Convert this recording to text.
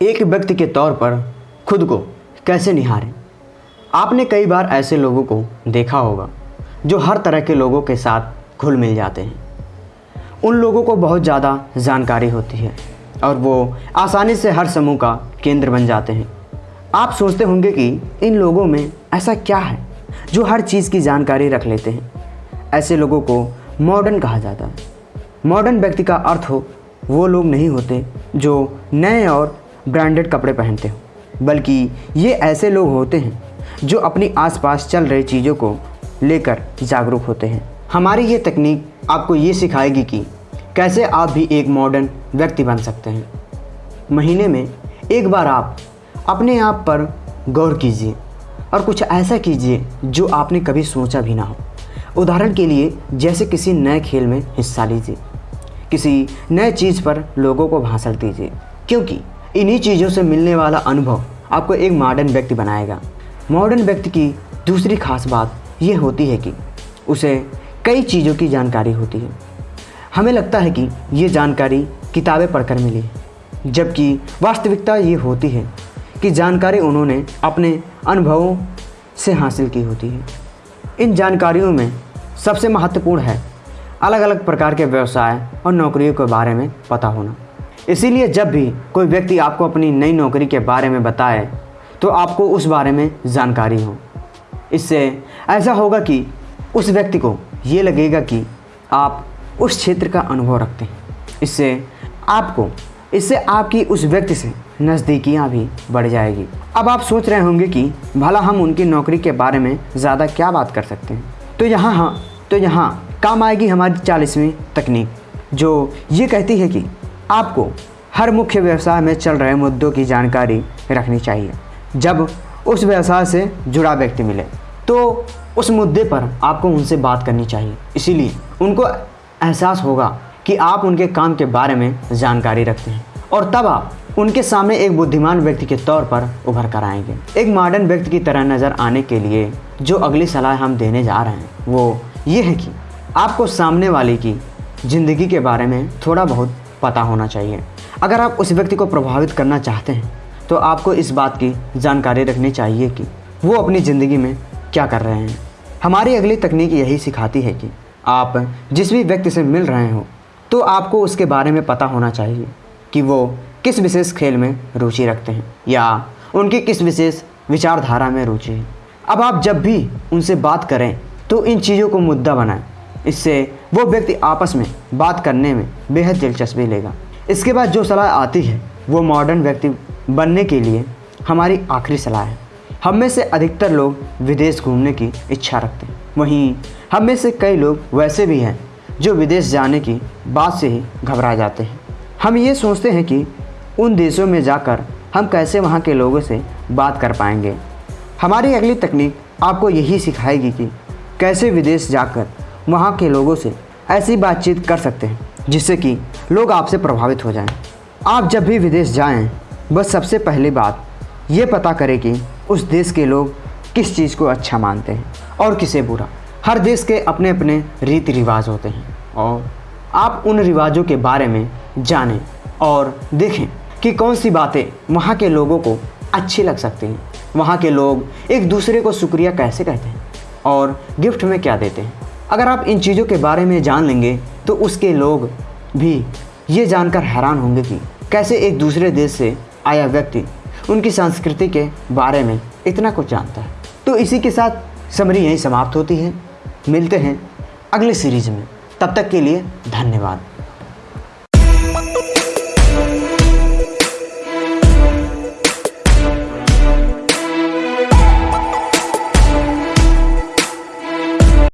एक व्यक्ति के तौर पर खुद को कैसे निहारें? आपने कई बार ऐसे लोगों को देखा होगा, जो हर तरह के लोगों के साथ घुल मिल जाते हैं। उन लोगों को बहुत ज़्यादा जानकारी होती है और वो आसानी से हर समूह का केंद्र बन जाते हैं। आप सोचते होंगे कि इन लोगों में ऐसा क्या है, जो हर चीज़ की जानकारी रख लेते हैं। ऐसे लोगों को मॉडर्न कहा जाता है। मॉडर्न व्यक्ति का अर्थ हो, वो लोग नहीं होते जो नए और ब्रांडेड कपड़े पहनते हो। बल्कि ये ऐसे लोग होते हैं जो अपनी आसपास चल रही चीज़ों को लेकर जागरूक होते हैं। हमारी ये तकनीक आपको ये सिखाएगी कि कैसे आप भी एक मॉडर्न व्यक्ति बन सकते हैं। महीने में एक बार आप अपने आप पर गौर कीजिए और कुछ ऐसा कीजिए जो आपने कभी सोचा भी ना हो। उदाहरण के लिए जैसे किसी नए खेल में हिस्सा लीजिए। किसी नए चीज़ पर लोगों को भाषण दीजिए। क्योंकि इन्हीं चीज़ों से मिलने वाला अनुभव आपको एक मॉडर्न व्यक्ति बनाएगा। मॉडर्न व्यक्ति की दूसरी खास बात यह होती है कि उसे कई चीज़ों की जानकारी होती है। हमें लगता है कि ये जानकारी किताबें पढ़कर मिली जबकि वास्तविकता ये होती है कि जानकारी उन्होंने अपने अनुभवों से हासिल की होती है। इन जानकारियों में सबसे महत्वपूर्ण है अलग अलग प्रकार के व्यवसाय और नौकरियों के बारे में पता होना। इसीलिए जब भी कोई व्यक्ति आपको अपनी नई नौकरी के बारे में बताए तो आपको उस बारे में जानकारी हो। इससे ऐसा होगा कि उस व्यक्ति को ये लगेगा कि आप उस क्षेत्र का अनुभव रखते हैं। इससे आपको, इससे आपकी उस व्यक्ति से नज़दीकियाँ भी बढ़ जाएगी। अब आप सोच रहे होंगे कि भला हम उनकी नौकरी के बारे में ज़्यादा क्या बात कर सकते हैं? तो यहाँ हाँ तो यहाँ काम आएगी हमारी चालीसवीं तकनीक, जो ये कहती है कि आपको हर मुख्य व्यवसाय में चल रहे मुद्दों की जानकारी रखनी चाहिए। जब उस व्यवसाय से जुड़ा व्यक्ति मिले तो उस मुद्दे पर आपको उनसे बात करनी चाहिए। इसीलिए उनको एहसास होगा कि आप उनके काम के बारे में जानकारी रखते हैं और तब आप उनके सामने एक बुद्धिमान व्यक्ति के तौर पर उभर कर आएँगे। एक मॉडर्न व्यक्ति की तरह नज़र आने के लिए जो अगली सलाह हम देने जा रहे हैं, वो ये है कि आपको सामने वाले की ज़िंदगी के बारे में थोड़ा बहुत पता होना चाहिए। अगर आप उस व्यक्ति को प्रभावित करना चाहते हैं तो आपको इस बात की जानकारी रखनी चाहिए कि वो अपनी ज़िंदगी में क्या कर रहे हैं। हमारी अगली तकनीक यही सिखाती है कि आप जिस भी व्यक्ति से मिल रहे हो तो आपको उसके बारे में पता होना चाहिए कि वो किस विशेष खेल में रुचि रखते हैं या उनकी किस विशेष विचारधारा में रुचि है। अब आप जब भी उनसे बात करें तो इन चीज़ों को मुद्दा बनाएँ। इससे वो व्यक्ति आपस में बात करने में बेहद दिलचस्पी लेगा। इसके बाद जो सलाह आती है, वो मॉडर्न व्यक्ति बनने के लिए हमारी आखिरी सलाह है। हम में से अधिकतर लोग विदेश घूमने की इच्छा रखते हैं। वहीं हम में से कई लोग वैसे भी हैं, जो विदेश जाने की बात से ही घबरा जाते हैं। हम ये सोचते हैं कि उन देशों में जाकर हम कैसे वहाँ के लोगों से बात कर पाएँगे। हमारी अगली तकनीक आपको यही सिखाएगी कि कैसे विदेश जाकर वहाँ के लोगों से ऐसी बातचीत कर सकते हैं जिससे कि लोग आपसे प्रभावित हो जाएँ। आप जब भी विदेश जाएँ, बस सबसे पहली बात ये पता करें कि उस देश के लोग किस चीज़ को अच्छा मानते हैं और किसे बुरा। हर देश के अपने अपने रीति रिवाज होते हैं और आप उन रिवाजों के बारे में जानें और देखें कि कौन सी बातें वहाँ के लोगों को अच्छी लग सकती हैं। वहाँ के लोग एक दूसरे को शुक्रिया कैसे कहते हैं और गिफ्ट में क्या देते हैं। अगर आप इन चीज़ों के बारे में जान लेंगे तो उसके लोग भी ये जानकर हैरान होंगे कि कैसे एक दूसरे देश से आया व्यक्ति उनकी संस्कृति के बारे में इतना कुछ जानता है। तो इसी के साथ समरी यहीं समाप्त होती है। मिलते हैं अगले सीरीज़ में। तब तक के लिए धन्यवाद।